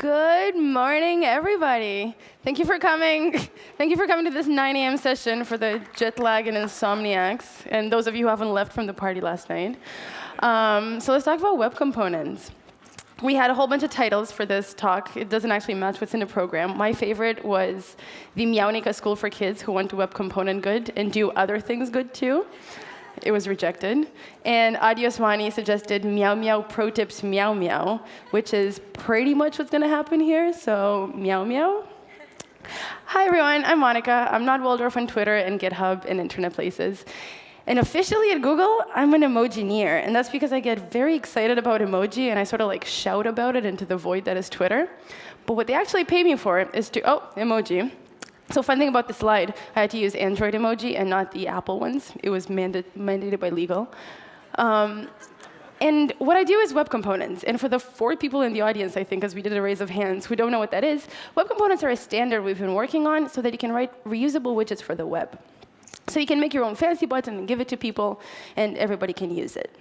Good morning, everybody. Thank you for coming. Thank you for coming to this 9 a.m. session for the jet lag and insomniacs, and those of you who haven't left from the party last night. Um, so let's talk about web components. We had a whole bunch of titles for this talk. It doesn't actually match what's in the program. My favorite was the Meownica School for Kids who want to web component good and do other things good too. It was rejected. And Addy Osmani suggested Meow Meow Pro Tips Meow Meow, which is pretty much what's going to happen here. So Meow Meow. Hi, everyone. I'm Monica. I'm not Waldorf on Twitter and GitHub and internet places. And officially at Google, I'm an emojineer. And that's because I get very excited about emoji, and I sort of like shout about it into the void that is Twitter. But what they actually pay me for is to, oh, emoji. So fun thing about the slide, I had to use Android emoji and not the Apple ones. It was manda mandated by legal. Um, and what I do is web components. And for the four people in the audience, I think, as we did a raise of hands, who don't know what that is, web components are a standard we've been working on so that you can write reusable widgets for the web. So you can make your own fancy button and give it to people, and everybody can use it.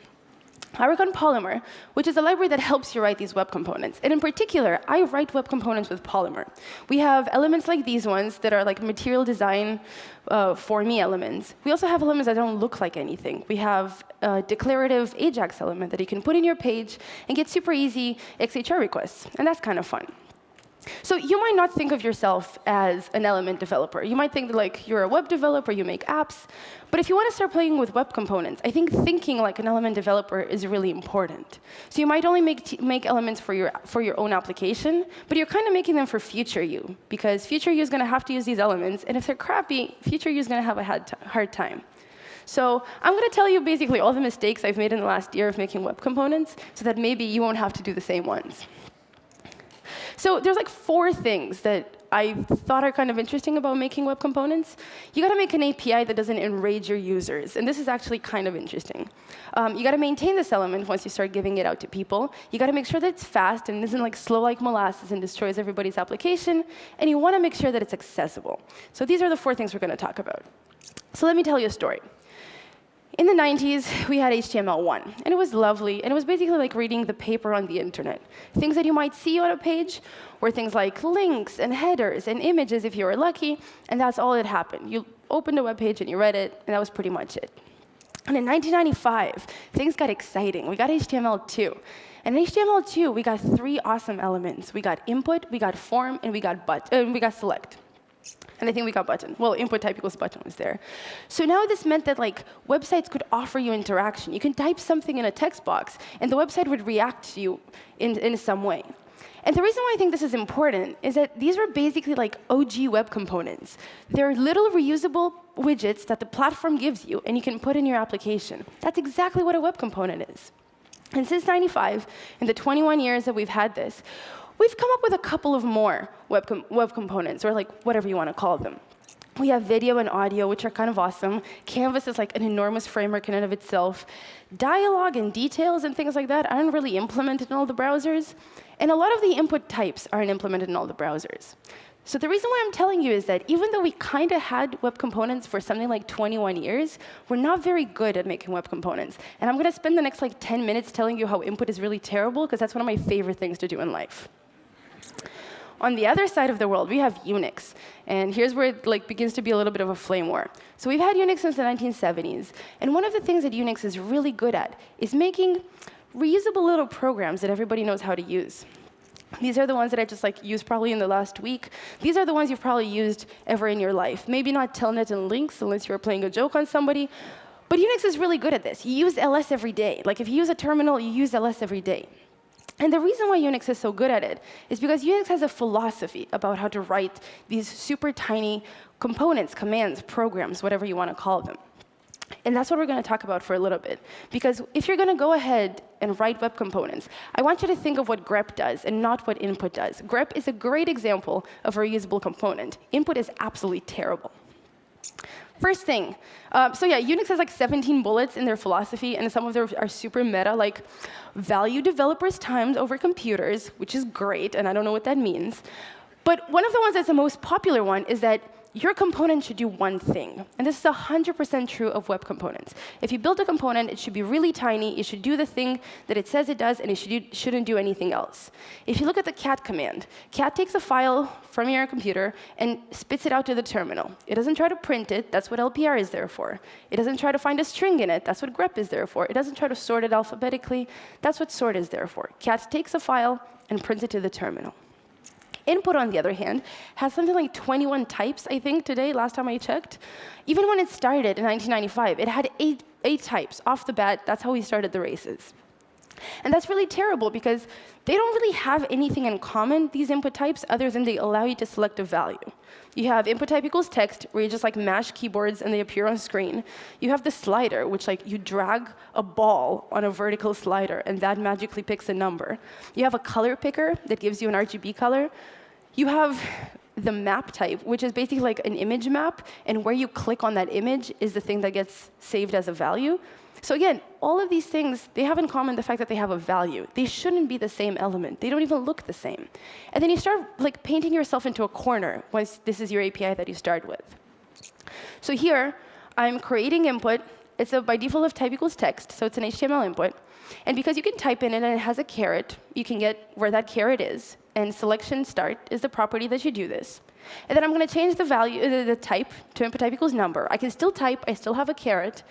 I work on Polymer, which is a library that helps you write these web components. And in particular, I write web components with Polymer. We have elements like these ones that are like material design uh, for me elements. We also have elements that don't look like anything. We have a declarative AJAX element that you can put in your page and get super easy XHR requests. And that's kind of fun. So you might not think of yourself as an element developer. You might think that like you're a web developer, you make apps. But if you want to start playing with web components, I think thinking like an element developer is really important. So you might only make, make elements for your, for your own application, but you're kind of making them for future you, because future you is going to have to use these elements. And if they're crappy, future you is going to have a hard time. So I'm going to tell you basically all the mistakes I've made in the last year of making web components, so that maybe you won't have to do the same ones. So there's like four things that I thought are kind of interesting about making web components. You got to make an API that doesn't enrage your users. And this is actually kind of interesting. Um, you got to maintain this element once you start giving it out to people. You got to make sure that it's fast and isn't like slow like molasses and destroys everybody's application. And you want to make sure that it's accessible. So these are the four things we're going to talk about. So let me tell you a story. In the 90s, we had HTML1, and it was lovely, and it was basically like reading the paper on the internet. Things that you might see on a page were things like links and headers and images if you were lucky, and that's all that happened. You opened a web page and you read it, and that was pretty much it. And in 1995, things got exciting. We got HTML2. And in HTML2, we got three awesome elements. We got input, we got form, and we got, but, uh, we got select. And I think we got button. Well, input type equals button was there. So now this meant that like websites could offer you interaction. You can type something in a text box, and the website would react to you in, in some way. And the reason why I think this is important is that these were basically like OG web components. They're little reusable widgets that the platform gives you, and you can put in your application. That's exactly what a web component is. And since 95, in the 21 years that we've had this, We've come up with a couple of more web, com web components, or like whatever you want to call them. We have video and audio, which are kind of awesome. Canvas is like an enormous framework in and of itself. Dialogue and details and things like that aren't really implemented in all the browsers. And a lot of the input types aren't implemented in all the browsers. So the reason why I'm telling you is that even though we kind of had web components for something like 21 years, we're not very good at making web components. And I'm going to spend the next like 10 minutes telling you how input is really terrible, because that's one of my favorite things to do in life. On the other side of the world, we have Unix. And here's where it like, begins to be a little bit of a flame war. So we've had Unix since the 1970s. And one of the things that Unix is really good at is making reusable little programs that everybody knows how to use. These are the ones that I just like used probably in the last week. These are the ones you've probably used ever in your life. Maybe not telnet and links unless you were playing a joke on somebody. But Unix is really good at this. You use ls every day. Like if you use a terminal, you use ls every day. And the reason why Unix is so good at it is because Unix has a philosophy about how to write these super tiny components, commands, programs, whatever you want to call them. And that's what we're going to talk about for a little bit. Because if you're going to go ahead and write web components, I want you to think of what grep does and not what input does. grep is a great example of a reusable component. Input is absolutely terrible. First thing, uh, so yeah, Unix has like 17 bullets in their philosophy, and some of them are super meta, like value developers' times over computers, which is great, and I don't know what that means. But one of the ones that's the most popular one is that your component should do one thing. And this is 100% true of web components. If you build a component, it should be really tiny. It should do the thing that it says it does, and it should do, shouldn't do anything else. If you look at the cat command, cat takes a file from your computer and spits it out to the terminal. It doesn't try to print it. That's what LPR is there for. It doesn't try to find a string in it. That's what grep is there for. It doesn't try to sort it alphabetically. That's what sort is there for. Cat takes a file and prints it to the terminal. Input, on the other hand, has something like 21 types, I think, today, last time I checked. Even when it started in 1995, it had eight, eight types off the bat. That's how we started the races. And that's really terrible because they don't really have anything in common, these input types, other than they allow you to select a value. You have input type equals text, where you just like mash keyboards and they appear on screen. You have the slider, which like you drag a ball on a vertical slider, and that magically picks a number. You have a color picker that gives you an RGB color. You have the map type, which is basically like an image map, and where you click on that image is the thing that gets saved as a value. So again, all of these things, they have in common the fact that they have a value. They shouldn't be the same element. They don't even look the same. And then you start like painting yourself into a corner once this is your API that you start with. So here, I'm creating input. It's a, by default of type equals text, so it's an HTML input. And because you can type in it and it has a caret, you can get where that caret is. And selection start is the property that you do this. And then I'm going to change the value, uh, the type to input type equals number. I can still type. I still have a caret.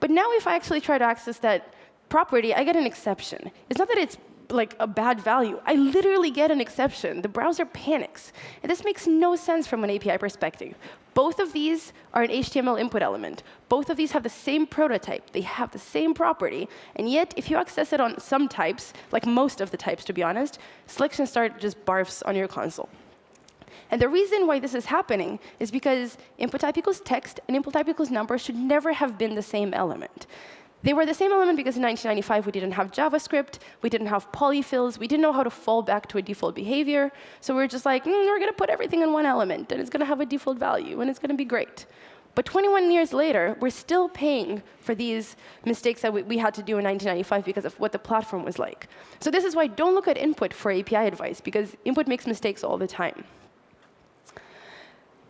But now if I actually try to access that property, I get an exception. It's not that it's like a bad value. I literally get an exception. The browser panics. And this makes no sense from an API perspective. Both of these are an HTML input element. Both of these have the same prototype. They have the same property. And yet, if you access it on some types, like most of the types, to be honest, selection start just barfs on your console. And the reason why this is happening is because input type equals text and input type equals number should never have been the same element. They were the same element because in 1995 we didn't have JavaScript, we didn't have polyfills, we didn't know how to fall back to a default behavior. So we are just like, mm, we're going to put everything in one element, and it's going to have a default value, and it's going to be great. But 21 years later, we're still paying for these mistakes that we, we, had to do in 1995 because of what the platform was like. So this is why don't look at input for API advice, because input makes mistakes all the time.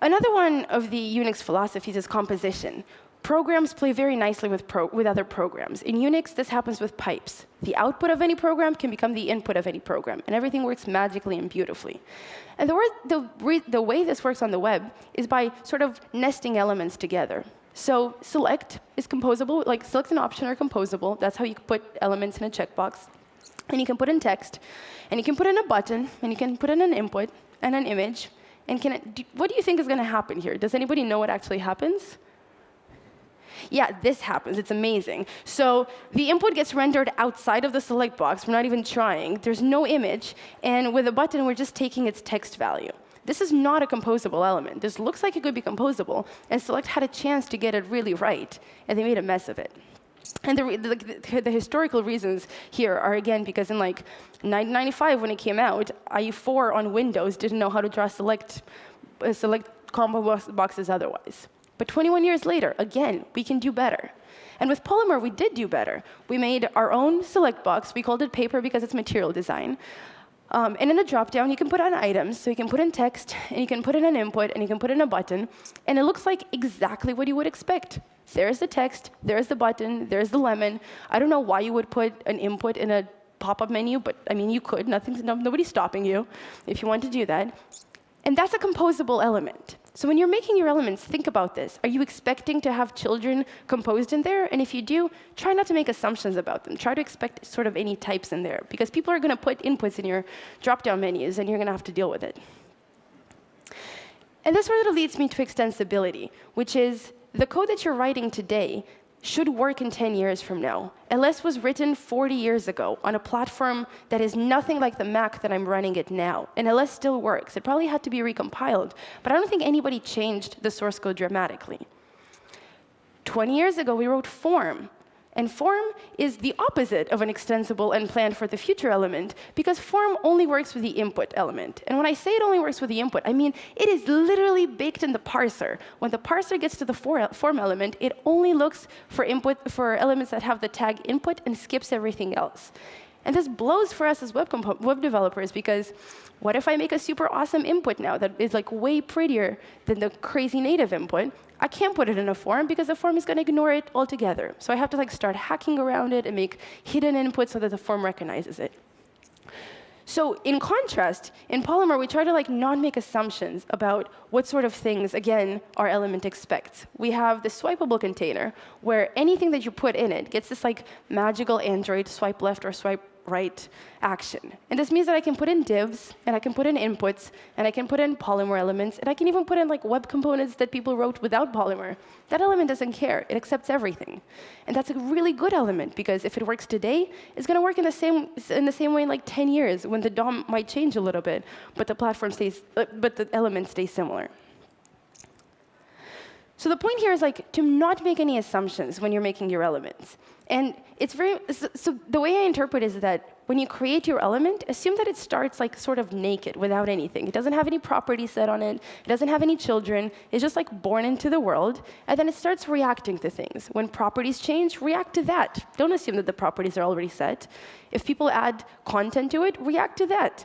Another one of the Unix philosophies is composition, Programs play very nicely with, with other programs. In Unix, this happens with pipes. The output of any program can become the input of any program, and everything works magically and beautifully. And the, the, the way this works on the web is by sort of nesting elements together. So select is composable, like select an option are composable. That's how you put elements in a checkbox. And you can put in text, and you can put in a button, and you can put in an input and an image. And can it, do, what do you think is going to happen here? Does anybody know what actually happens? Yeah, this happens. It's amazing. So the input gets rendered outside of the select box. We're not even trying. There's no image. And with a button, we're just taking its text value. This is not a composable element. This looks like it could be composable, and Select had a chance to get it really right, and they made a mess of it. And the, the, the, historical reasons here are, again, because in like 1995, when it came out, IE4 on Windows didn't know how to draw select, uh, select combo boxes otherwise. But 21 years later, again, we can do better. And with Polymer, we did do better. We made our own select box. We called it paper because it's material design. Um, and in the dropdown, you can put on items. So you can put in text, and you can put in an input, and you can put in a button. And it looks like exactly what you would expect. There's the text, there's the button, there's the lemon. I don't know why you would put an input in a pop-up menu, but I mean, you could. Nothing's, no, nobody's stopping you if you want to do that. And that's a composable element. So when you're making your elements, think about this. Are you expecting to have children composed in there? And if you do, try not to make assumptions about them. Try to expect sort of any types in there, because people are going to put inputs in your drop-down menus, and you're going to have to deal with it. And this sort of leads me to extensibility, which is the code that you're writing today should work in 10 years from now. LS was written 40 years ago on a platform that is nothing like the Mac that I'm running it now. And LS still works. It probably had to be recompiled. But I don't think anybody changed the source code dramatically. 20 years ago, we wrote form. And form is the opposite of an extensible and planned for the future element, because form only works with the input element. And when I say it only works with the input, I mean it is literally baked in the parser. When the parser gets to the form element, it only looks for input for elements that have the tag input and skips everything else. And this blows for us as web, web developers because what if I make a super awesome input now that is like way prettier than the crazy native input? I can't put it in a form because the form is going to ignore it altogether. So I have to like start hacking around it and make hidden inputs so that the form recognizes it. So in contrast, in Polymer, we try to like not make assumptions about what sort of things, again, our element expects. We have the swipeable container, where anything that you put in it gets this like magical Android swipe left or swipe right action. And this means that I can put in divs, and I can put in inputs, and I can put in Polymer elements, and I can even put in like web components that people wrote without Polymer. That element doesn't care. It accepts everything. And that's a really good element, because if it works today, it's going to work in the, same, in the same way in like 10 years, when the DOM might change a little bit, but the platform stays, uh, but the elements stay similar. So the point here is like to not make any assumptions when you're making your elements. And it's very so, the way I interpret is that when you create your element, assume that it starts like sort of naked without anything. It doesn't have any properties set on it. It doesn't have any children. It's just like born into the world, and then it starts reacting to things. When properties change, react to that. Don't assume that the properties are already set. If people add content to it, react to that.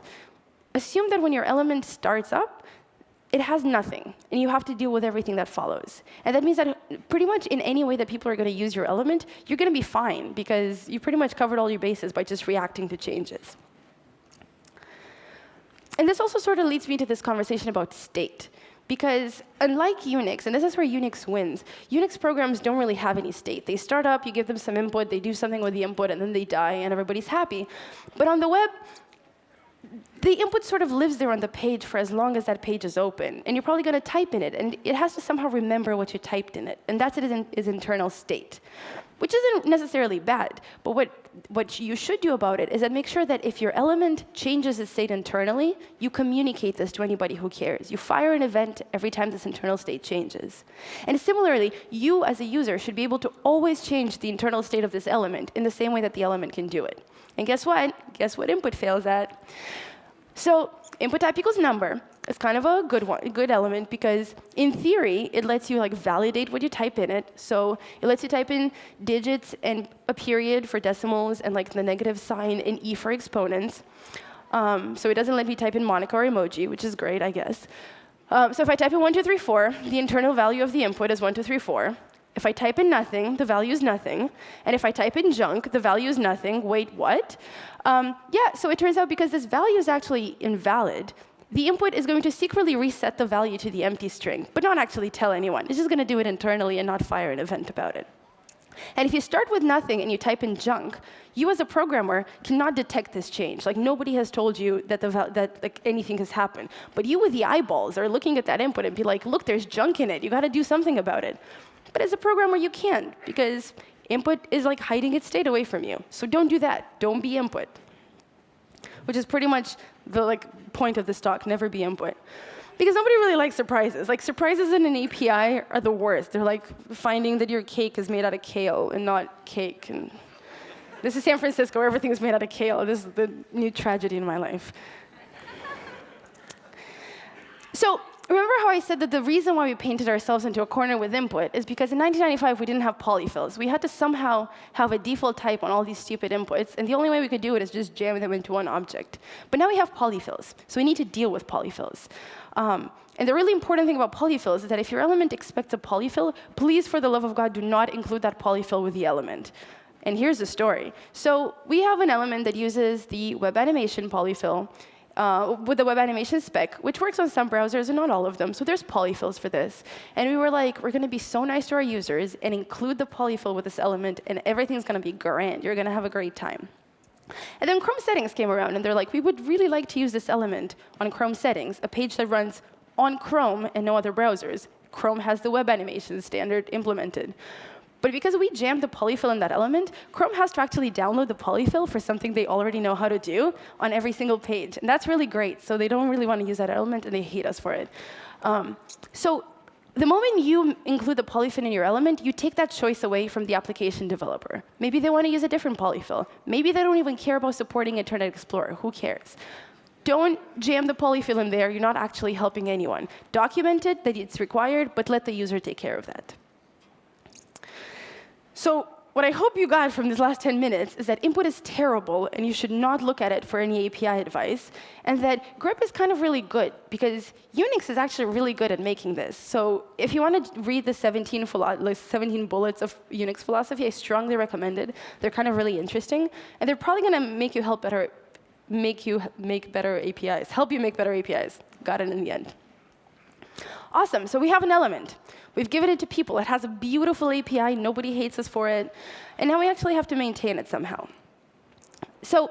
Assume that when your element starts up, it has nothing, and you have to deal with everything that follows. And that means that pretty much in any way that people are going to use your element, you're going to be fine, because you pretty much covered all your bases by just reacting to changes. And this also sort of leads me to this conversation about state. Because unlike Unix, and this is where Unix wins, Unix programs don't really have any state. They start up, you give them some input, they do something with the input, and then they die, and everybody's happy. But on the web, the input sort of lives there on the page for as long as that page is open. And you're probably going to type in it. And it has to somehow remember what you typed in it. And that's its, internal state, which isn't necessarily bad. But what, what you should do about it is that make sure that if your element changes its state internally, you communicate this to anybody who cares. You fire an event every time this internal state changes. And similarly, you as a user should be able to always change the internal state of this element in the same way that the element can do it. And guess what? Guess what input fails at? So input type equals number is kind of a good one, good element because in theory it lets you like validate what you type in it. So it lets you type in digits and a period for decimals and like the negative sign and e for exponents. Um, so it doesn't let me type in Monica or emoji, which is great, I guess. Um, so if I type in 1, 2, 3, 4, the internal value of the input is 1, 2, 3, 4. If I type in nothing, the value is nothing. And if I type in junk, the value is nothing. Wait, what? Um, yeah, so it turns out because this value is actually invalid, the input is going to secretly reset the value to the empty string, but not actually tell anyone. It's just going to do it internally and not fire an event about it. And if you start with nothing and you type in junk, you as a programmer cannot detect this change. Like nobody has told you that, the, that like, anything has happened. But you with the eyeballs are looking at that input and be like, look, there's junk in it. You got to do something about it. But as a programmer, you can't, because input is like hiding its state away from you. So don't do that. Don't be input. Which is pretty much the like point of this talk, never be input. Because nobody really likes surprises. Like surprises in an API are the worst. They're like finding that your cake is made out of kale and not cake. And this is San Francisco, where everything is made out of kale. This is the new tragedy in my life. So Remember how I said that the reason why we painted ourselves into a corner with input is because in 1995 we didn't have polyfills. We had to somehow have a default type on all these stupid inputs, and the only way we could do it is just jam them into one object. But now we have polyfills, so we need to deal with polyfills. Um, and the really important thing about polyfills is that if your element expects a polyfill, please, for the love of God, do not include that polyfill with the element. And here's the story. So we have an element that uses the web animation polyfill uh, with the web animation spec, which works on some browsers and not all of them. So there's polyfills for this. And we were like, we're going to be so nice to our users and include the polyfill with this element, and everything's going to be grand. You're going to have a great time. And then Chrome settings came around, and they're like, we would really like to use this element on Chrome settings, a page that runs on Chrome and no other browsers. Chrome has the web animation standard implemented. But because we jammed the polyfill in that element, Chrome has to actually download the polyfill for something they already know how to do on every single page. And that's really great. So they don't really want to use that element, and they hate us for it. Um, so the moment you include the polyfill in your element, you take that choice away from the application developer. Maybe they want to use a different polyfill. Maybe they don't even care about supporting Internet Explorer. Who cares? Don't jam the polyfill in there. You're not actually helping anyone. Document it that it's required, but let the user take care of that. So what I hope you got from these last 10 minutes is that input is terrible, and you should not look at it for any API advice, and that grep is kind of really good, because Unix is actually really good at making this. So if you want to read the 17, 17 bullets of Unix philosophy, I strongly recommend it. They're kind of really interesting, and they're probably going to make you help better, make you make better APIs, help you make better APIs. Got it in the end. Awesome, so we have an element. We've given it to people. It has a beautiful API. Nobody hates us for it. And now we actually have to maintain it somehow. So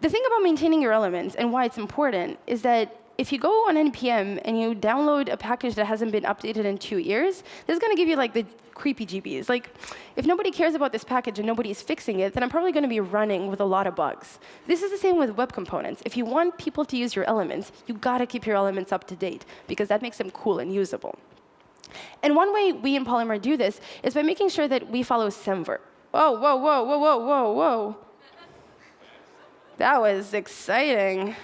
the thing about maintaining your elements and why it's important is that if you go on npm and you download a package that hasn't been updated in two years, this is going to give you like the creepy GBs. Like, if nobody cares about this package and nobody's fixing it, then I'm probably going to be running with a lot of bugs. This is the same with web components. If you want people to use your elements, you got to keep your elements up to date, because that makes them cool and usable. And one way we in Polymer do this is by making sure that we follow Semver. Whoa, whoa, whoa, whoa, whoa, whoa, whoa. That was exciting.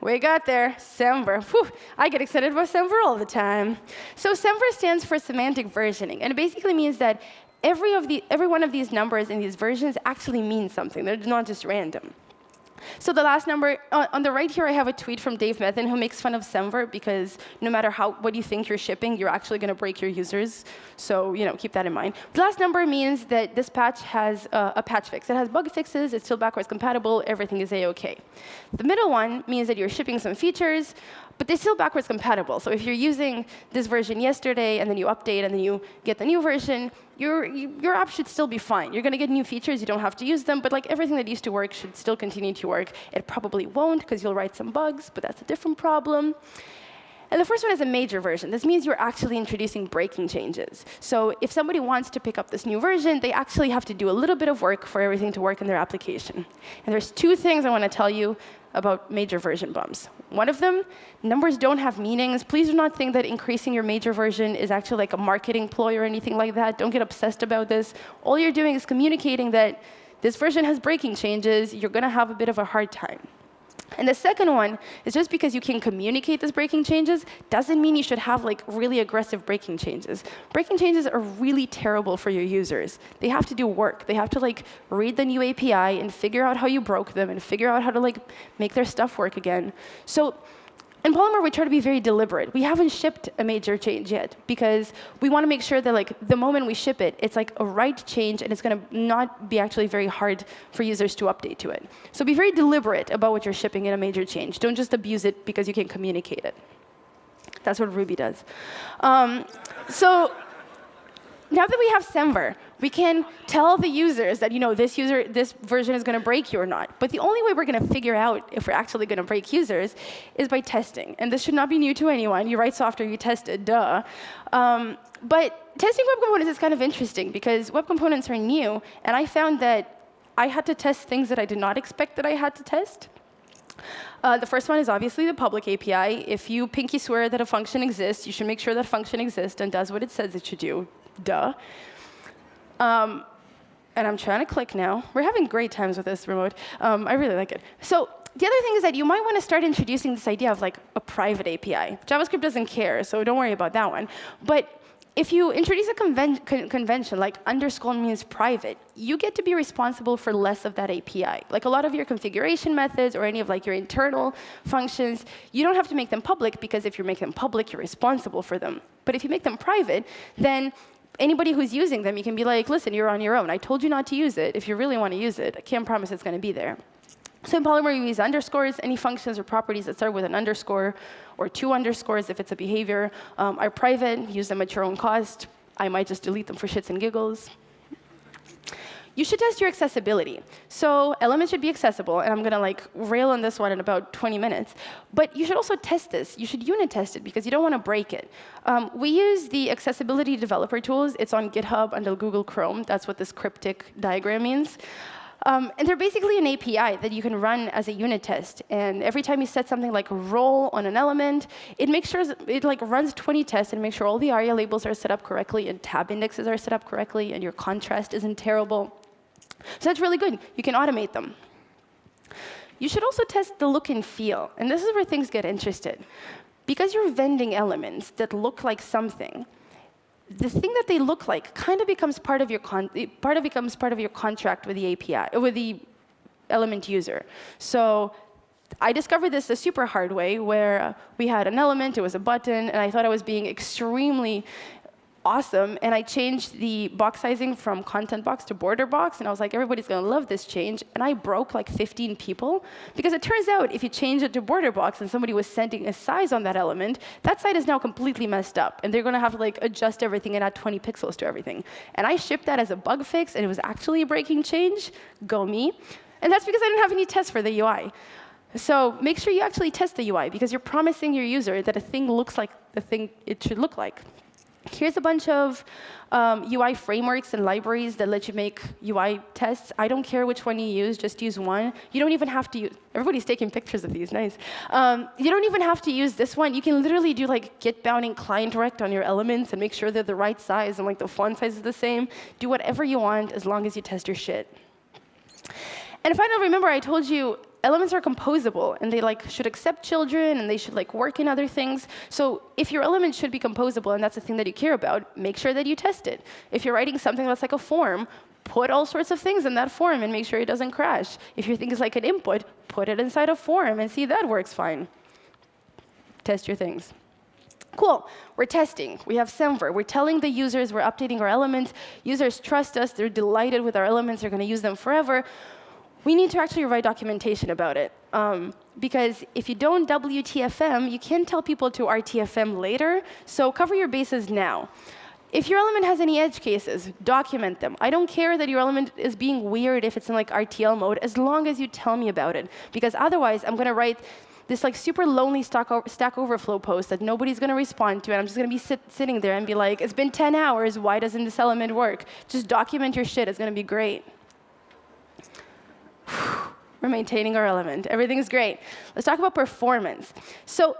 We got there, Semver. Whew, I get excited about Semver all the time. So Semver stands for semantic versioning, and it basically means that every, of the, every one of these numbers in these versions actually means something. They're not just random. So the last number, on the right here, I have a tweet from Dave Methvin who makes fun of Semver because no matter how what you think you're shipping, you're actually going to break your users. So you know, keep that in mind. The last number means that this patch has uh, a patch fix. It has bug fixes. It's still backwards compatible. Everything is a-OK. The middle one means that you're shipping some features but they're still backwards compatible. So if you're using this version yesterday, and then you update, and then you get the new version, your, your app should still be fine. You're going to get new features. You don't have to use them. But like everything that used to work should still continue to work. It probably won't, because you'll write some bugs, but that's a different problem. And the first one is a major version. This means you're actually introducing breaking changes. So if somebody wants to pick up this new version, they actually have to do a little bit of work for everything to work in their application. And there's two things I want to tell you about major version bumps. One of them, numbers don't have meanings. Please do not think that increasing your major version is actually like a marketing ploy or anything like that. Don't get obsessed about this. All you're doing is communicating that this version has breaking changes. You're going to have a bit of a hard time. And the second one is just because you can communicate these breaking changes doesn't mean you should have like really aggressive breaking changes. Breaking changes are really terrible for your users. They have to do work. They have to like read the new API and figure out how you broke them and figure out how to like make their stuff work again. So in Polymer, we try to be very deliberate. We haven't shipped a major change yet because we want to make sure that like the moment we ship it, it's like a right change and it's going to not be actually very hard for users to update to it. So be very deliberate about what you're shipping in a major change. Don't just abuse it because you can communicate it. That's what Ruby does. Um, so now that we have Semver, we can tell the users that you know this user, this version is going to break you or not. But the only way we're going to figure out if we're actually going to break users is by testing. And this should not be new to anyone. You write software, you test it, duh. Um, but testing web components is kind of interesting because web components are new, and I found that I had to test things that I did not expect that I had to test. Uh, the first one is obviously the public API. If you pinky swear that a function exists, you should make sure that function exists and does what it says it should do. Duh. Um, and I'm trying to click now. We're having great times with this remote. Um, I really like it. So the other thing is that you might want to start introducing this idea of like a private API. JavaScript doesn't care, so don't worry about that one. But if you introduce a conven con convention like underscore means private, you get to be responsible for less of that API. Like a lot of your configuration methods or any of like your internal functions, you don't have to make them public because if you make them public, you're responsible for them. But if you make them private, then anybody who's using them, you can be like, listen, you're on your own. I told you not to use it. If you really want to use it, I can't promise it's going to be there. So in Polymer, you use underscores. Any functions or properties that start with an underscore or two underscores if it's a behavior um, are private. Use them at your own cost. I might just delete them for shits and giggles you should test your accessibility. So elements should be accessible, and I'm going to like rail on this one in about 20 minutes. But you should also test this. You should unit test it, because you don't want to break it. Um, we use the accessibility developer tools. It's on GitHub under Google Chrome. That's what this cryptic diagram means. Um, and they're basically an API that you can run as a unit test. And every time you set something like role on an element, it makes sure it like runs 20 tests and makes sure all the ARIA labels are set up correctly and tab indexes are set up correctly and your contrast isn't terrible. So that's really good. You can automate them. You should also test the look and feel. And this is where things get interested. Because you're vending elements that look like something, the thing that they look like kind of becomes part of your part of becomes part of your contract with the API uh, with the element user. So I discovered this the super hard way, where we had an element, it was a button, and I thought I was being extremely awesome. And I changed the box sizing from content box to border box. And I was like, everybody's going to love this change. And I broke like 15 people. Because it turns out if you change it to border box and somebody was sending a size on that element, that site is now completely messed up. And they're going to have to like adjust everything and add 20 pixels to everything. And I shipped that as a bug fix. And it was actually a breaking change. Go me. And that's because I didn't have any tests for the UI. So make sure you actually test the UI, because you're promising your user that a thing looks like the thing it should look like. Here's a bunch of um, UI frameworks and libraries that let you make UI tests. I don't care which one you use, just use one. You don't even have to use, everybody's taking pictures of these, nice. Um, you don't even have to use this one. You can literally do like getBoundingClientRect on your elements and make sure they're the right size and like the font size is the same. Do whatever you want as long as you test your shit. And finally, remember I told you elements are composable and they like should accept children and they should like work in other things. So if your element should be composable and that's the thing that you care about, make sure that you test it. If you're writing something that's like a form, put all sorts of things in that form and make sure it doesn't crash. If your thing is like an input, put it inside a form and see that works fine. Test your things. Cool, we're testing. We have Semver. We're telling the users we're updating our elements. Users trust us. They're delighted with our elements. They're going to use them forever we need to actually write documentation about it. Um, because if you don't WTFM, you can tell people to RTFM later. So cover your bases now. If your element has any edge cases, document them. I don't care that your element is being weird if it's in like RTL mode, as long as you tell me about it. Because otherwise, I'm going to write this like super lonely Stack, Overflow post that nobody's going to respond to, and I'm just going to be sit sitting there and be like, it's been 10 hours, why doesn't this element work? Just document your shit, it's going to be great. We're maintaining our element. Everything's great. Let's talk about performance. So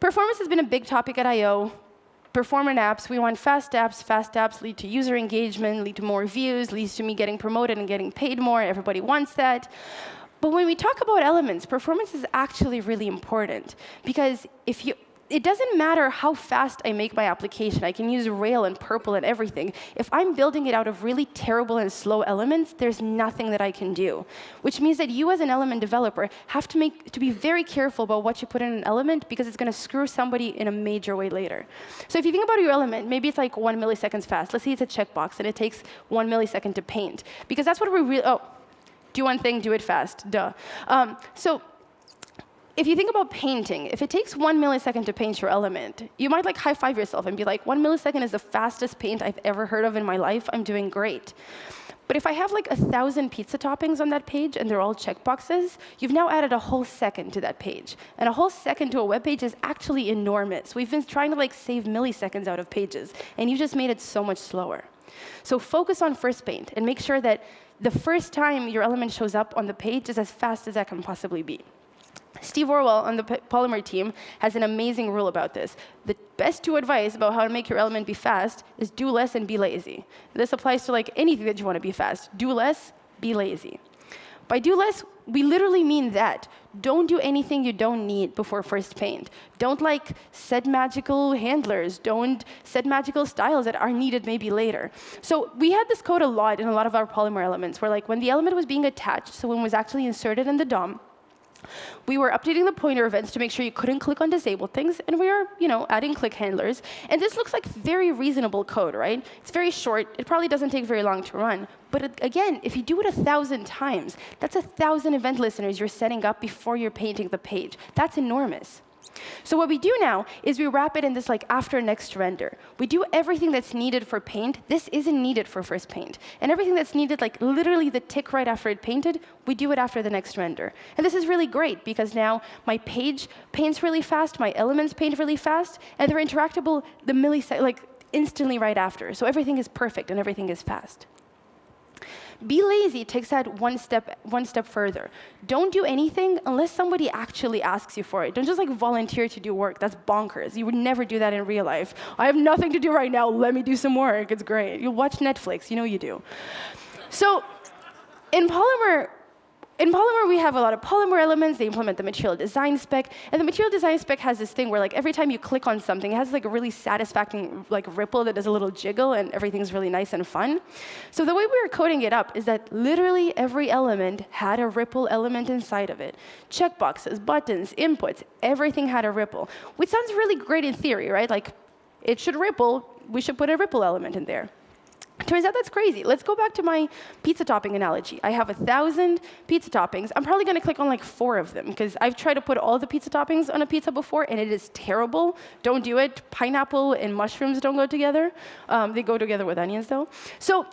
performance has been a big topic at I.O. Performant apps, we want fast apps. Fast apps lead to user engagement, lead to more views, leads to me getting promoted and getting paid more. Everybody wants that. But when we talk about elements, performance is actually really important. Because if you it doesn't matter how fast I make my application. I can use Rail and PRPL and everything. If I'm building it out of really terrible and slow elements, there's nothing that I can do. Which means that you as an element developer have to, make, to be very careful about what you put in an element because it's going to screw somebody in a major way later. So if you think about your element, maybe it's like one milliseconds fast. Let's say it's a checkbox and it takes one millisecond to paint. Because that's what we really, oh, do one thing, do it fast, duh. Um, so if you think about painting, if it takes one millisecond to paint your element, you might like high five yourself and be like, one millisecond is the fastest paint I've ever heard of in my life. I'm doing great. But if I have like a thousand pizza toppings on that page and they're all checkboxes, you've now added a whole second to that page. And a whole second to a web page is actually enormous. We've been trying to like save milliseconds out of pages, and you just made it so much slower. So focus on first paint and make sure that the first time your element shows up on the page is as fast as that can possibly be. Steve Orvell on the Polymer team has an amazing rule about this. The best two advice about how to make your element be fast is do less and be lazy. This applies to like anything that you want to be fast. Do less, be lazy. By do less, we literally mean that. Don't do anything you don't need before first paint. Don't like set magical handlers. Don't set magical styles that are needed maybe later. So we had this code a lot in a lot of our Polymer elements, where like when the element was being attached, so when it was actually inserted in the DOM, we were updating the pointer events to make sure you couldn't click on disabled things, and we were, you know, adding click handlers. And this looks like very reasonable code, right? It's very short. It probably doesn't take very long to run. But again, if you do it a thousand times, that's a thousand event listeners you're setting up before you're painting the page. That's enormous. So what we do now is we wrap it in this like after next render. We do everything that's needed for paint. This isn't needed for first paint. And everything that's needed, like literally the tick right after it painted, we do it after the next render. And this is really great because now my page paints really fast, my elements paint really fast, and they're interactable the millisecond, like instantly right after. So everything is perfect and everything is fast. Be lazy takes that one step, one step further. Don't do anything unless somebody actually asks you for it. Don't just like volunteer to do work. That's bonkers. You would never do that in real life. I have nothing to do right now. Let me do some work. It's great. You watch Netflix. You know you do. So in Polymer, in Polymer, we have a lot of Polymer elements. They implement the material design spec. And the material design spec has this thing where like every time you click on something, it has like a really satisfying like ripple that does a little jiggle, and everything's really nice and fun. So the way we were coding it up is that literally every element had a ripple element inside of it. Checkboxes, buttons, inputs, everything had a ripple, which sounds really great in theory, right? Like it should ripple. We should put a ripple element in there. Turns out that's crazy. Let's go back to my pizza topping analogy. I have a thousand pizza toppings. I'm probably going to click on like four of them because I've tried to put all the pizza toppings on a pizza before, and it is terrible. Don't do it. Pineapple and mushrooms don't go together. Um, they go together with onions, though. So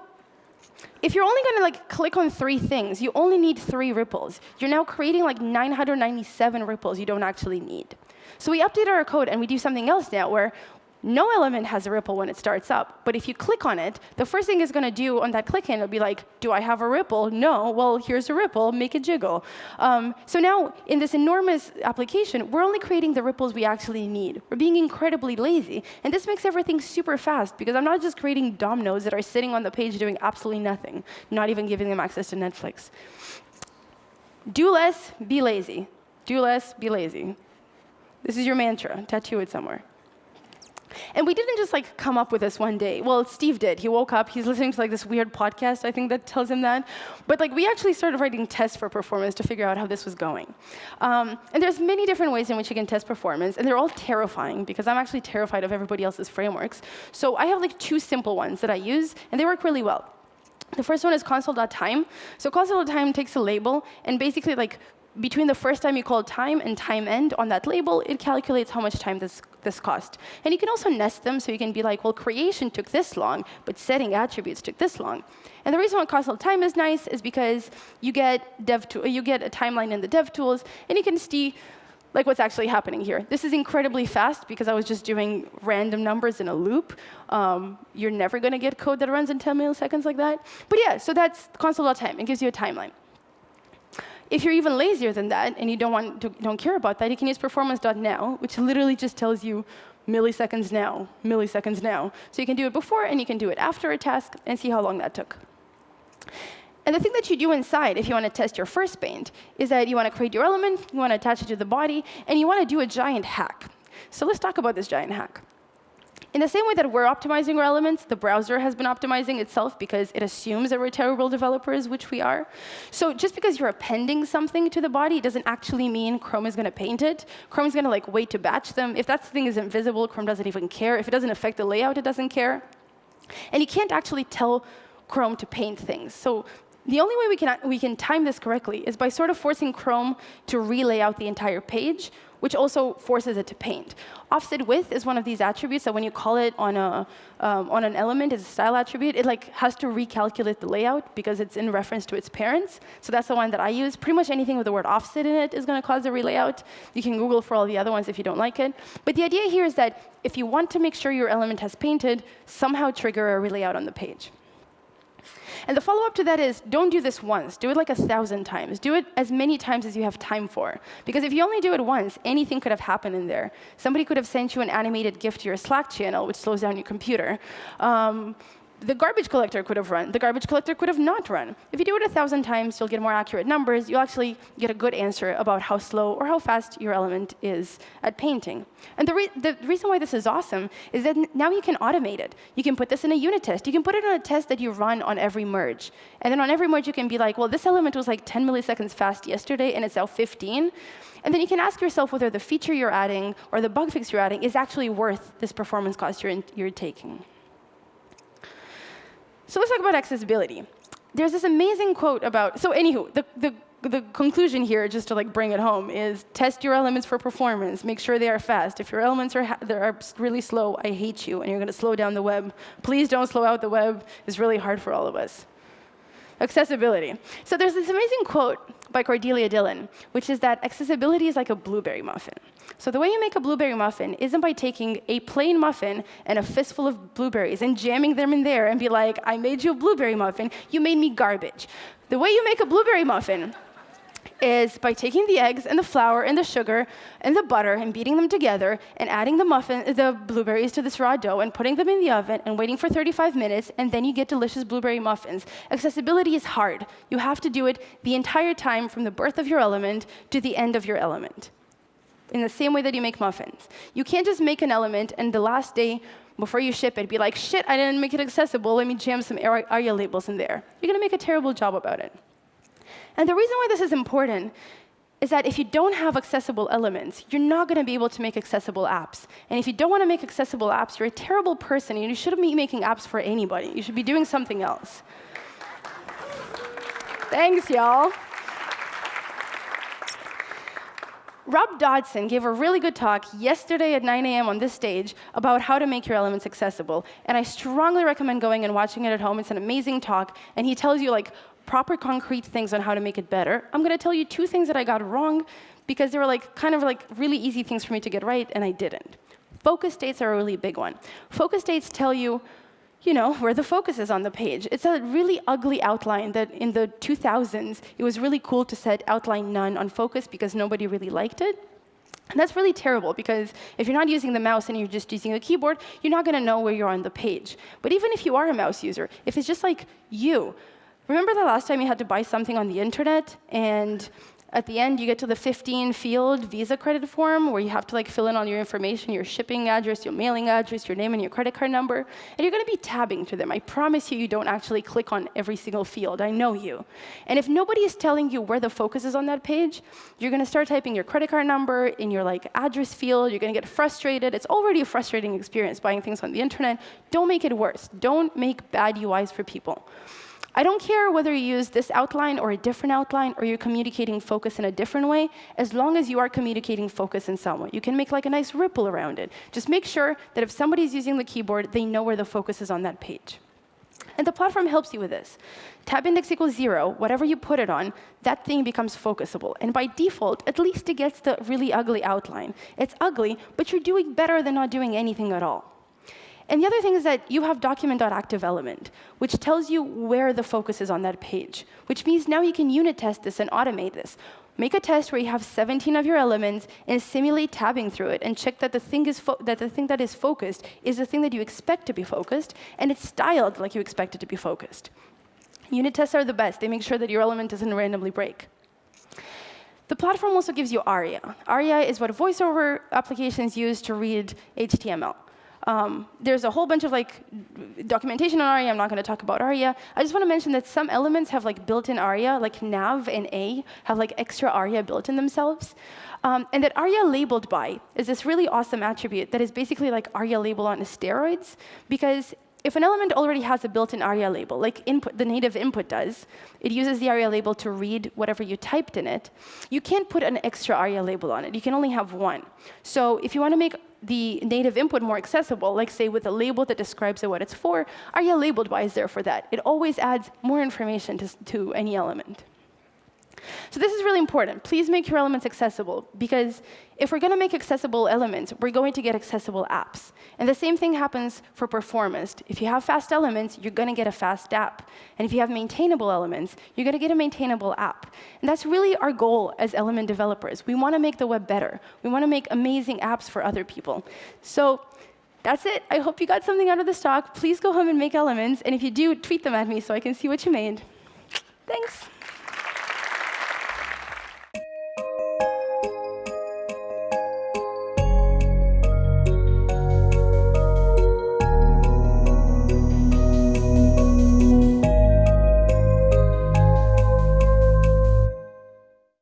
if you're only going to like click on three things, you only need three ripples. You're now creating like 997 ripples you don't actually need. So we update our code and we do something else now where no element has a ripple when it starts up. But if you click on it, the first thing it's going to do on that click in will be like, do I have a ripple? No. Well, here's a ripple. Make it jiggle. Um, so now, in this enormous application, we're only creating the ripples we actually need. We're being incredibly lazy. And this makes everything super fast, because I'm not just creating dominoes that are sitting on the page doing absolutely nothing, not even giving them access to Netflix. Do less, be lazy. Do less, be lazy. This is your mantra. Tattoo it somewhere. And we didn't just like come up with this one day. Well, Steve did. He woke up, he's listening to like this weird podcast, I think that tells him that. But like we actually started writing tests for performance to figure out how this was going. Um, and there's many different ways in which you can test performance, and they're all terrifying because I'm actually terrified of everybody else's frameworks. So I have like two simple ones that I use, and they work really well. The first one is console.time. So console.time takes a label and basically like between the first time you call time and time end on that label, it calculates how much time this, this cost. And you can also nest them, so you can be like, well, creation took this long, but setting attributes took this long. And the reason why console time is nice is because you get, dev you get a timeline in the dev tools, and you can see like what's actually happening here. This is incredibly fast because I was just doing random numbers in a loop. Um, you're never going to get code that runs in 10 milliseconds like that. But yeah, so that's console.time. It gives you a timeline. If you're even lazier than that and you don't, want to, don't care about that, you can use performance.now, which literally just tells you milliseconds now, milliseconds now. So you can do it before and you can do it after a task and see how long that took. And the thing that you do inside, if you want to test your first paint, is that you want to create your element, you want to attach it to the body, and you want to do a giant hack. So let's talk about this giant hack. In the same way that we're optimizing our elements, the browser has been optimizing itself because it assumes that we're terrible developers, which we are. So just because you're appending something to the body doesn't actually mean Chrome is going to paint it. Chrome is going to like wait to batch them. If that thing is invisible, Chrome doesn't even care. If it doesn't affect the layout, it doesn't care. And you can't actually tell Chrome to paint things. So the only way we can, we can time this correctly is by sort of forcing Chrome to relay out the entire page, which also forces it to paint. Offset width is one of these attributes that when you call it on, a, um, on an element as a style attribute, it like has to recalculate the layout because it's in reference to its parents. So that's the one that I use. Pretty much anything with the word offset in it is going to cause a relayout. You can Google for all the other ones if you don't like it. But the idea here is that if you want to make sure your element has painted, somehow trigger a relayout on the page. And the follow-up to that is don't do this once. Do it like a thousand times. Do it as many times as you have time for. Because if you only do it once, anything could have happened in there. Somebody could have sent you an animated GIF to your Slack channel, which slows down your computer. Um, the garbage collector could have run. The garbage collector could have not run. If you do it a thousand times, you'll get more accurate numbers. You'll actually get a good answer about how slow or how fast your element is at painting. And the, re the reason why this is awesome is that now you can automate it. You can put this in a unit test. You can put it on a test that you run on every merge. And then on every merge, you can be like, well, this element was like 10 milliseconds fast yesterday, and it's now 15. And then you can ask yourself whether the feature you're adding or the bug fix you're adding is actually worth this performance cost you're, you're taking. So let's talk about accessibility. There's this amazing quote about, so anywho, the, the, the conclusion here, just to like bring it home, is test your elements for performance. Make sure they are fast. If your elements are, are really slow, I hate you, and you're going to slow down the web. Please don't slow out the web. It's really hard for all of us. Accessibility. So there's this amazing quote by Cordelia Dillon, which is that accessibility is like a blueberry muffin. So the way you make a blueberry muffin isn't by taking a plain muffin and a fistful of blueberries and jamming them in there and be like, I made you a blueberry muffin, you made me garbage. The way you make a blueberry muffin is by taking the eggs and the flour and the sugar and the butter and beating them together and adding the muffin, the blueberries to this raw dough and putting them in the oven and waiting for 35 minutes, and then you get delicious blueberry muffins. Accessibility is hard. You have to do it the entire time from the birth of your element to the end of your element. In the same way that you make muffins. You can't just make an element and the last day before you ship it, be like, shit, I didn't make it accessible. Let me jam some ARIA labels in there. You're going to make a terrible job about it. And the reason why this is important is that if you don't have accessible elements, you're not going to be able to make accessible apps. And if you don't want to make accessible apps, you're a terrible person, and you shouldn't be making apps for anybody. You should be doing something else. Thanks, y'all. Rob Dodson gave a really good talk yesterday at 9 a.m. on this stage about how to make your elements accessible. And I strongly recommend going and watching it at home. It's an amazing talk. And he tells you like proper concrete things on how to make it better. I'm going to tell you two things that I got wrong because they were like kind of like really easy things for me to get right, and I didn't. Focus states are a really big one. Focus states tell you, you know, where the focus is on the page. It's a really ugly outline that in the 2000s, it was really cool to set outline none on focus because nobody really liked it. And that's really terrible because if you're not using the mouse and you're just using the keyboard, you're not going to know where you're on the page. But even if you are a mouse user, if it's just like you, Remember the last time you had to buy something on the internet and at the end you get to the 15 field Visa credit form where you have to like fill in all your information, your shipping address, your mailing address, your name and your credit card number, and you're going to be tabbing through them. I promise you you don't actually click on every single field. I know you. And if nobody is telling you where the focus is on that page, you're going to start typing your credit card number in your like address field, you're going to get frustrated. It's already a frustrating experience buying things on the internet. Don't make it worse. Don't make bad UIs for people. I don't care whether you use this outline or a different outline or you're communicating focus in a different way, as long as you are communicating focus in some way. You can make like a nice ripple around it. Just make sure that if somebody's using the keyboard, they know where the focus is on that page. And the platform helps you with this. Tab index equals zero, whatever you put it on, that thing becomes focusable. And by default, at least it gets the really ugly outline. It's ugly, but you're doing better than not doing anything at all. And the other thing is that you have document.activeElement, which tells you where the focus is on that page, which means now you can unit test this and automate this. Make a test where you have 17 of your elements and simulate tabbing through it and check that the thing is that the thing that is focused is the thing that you expect to be focused and it's styled like you expect it to be focused. Unit tests are the best. They make sure that your element doesn't randomly break. The platform also gives you ARIA. ARIA is what voiceover applications use to read HTML. Um, there's a whole bunch of like documentation on ARIA. I'm not going to talk about ARIA. I just want to mention that some elements have like built-in ARIA, like nav and a have like extra ARIA built in themselves. Um, and that ARIA labeled by is this really awesome attribute that is basically like ARIA label on steroids because if an element already has a built-in ARIA label, like input, the native input does, it uses the ARIA label to read whatever you typed in it, you can't put an extra ARIA label on it. You can only have one. So if you want to make the native input more accessible, like say with a label that describes what it's for, ARIA labeled by is there for that. It always adds more information to, to any element. So this is really important. Please make your elements accessible, because if we're going to make accessible elements, we're going to get accessible apps. And the same thing happens for performance. If you have fast elements, you're going to get a fast app. And if you have maintainable elements, you're going to get a maintainable app. And that's really our goal as element developers. We want to make the web better. We want to make amazing apps for other people. So that's it. I hope you got something out of this talk. Please go home and make elements. And if you do, tweet them at me so I can see what you made. Thanks.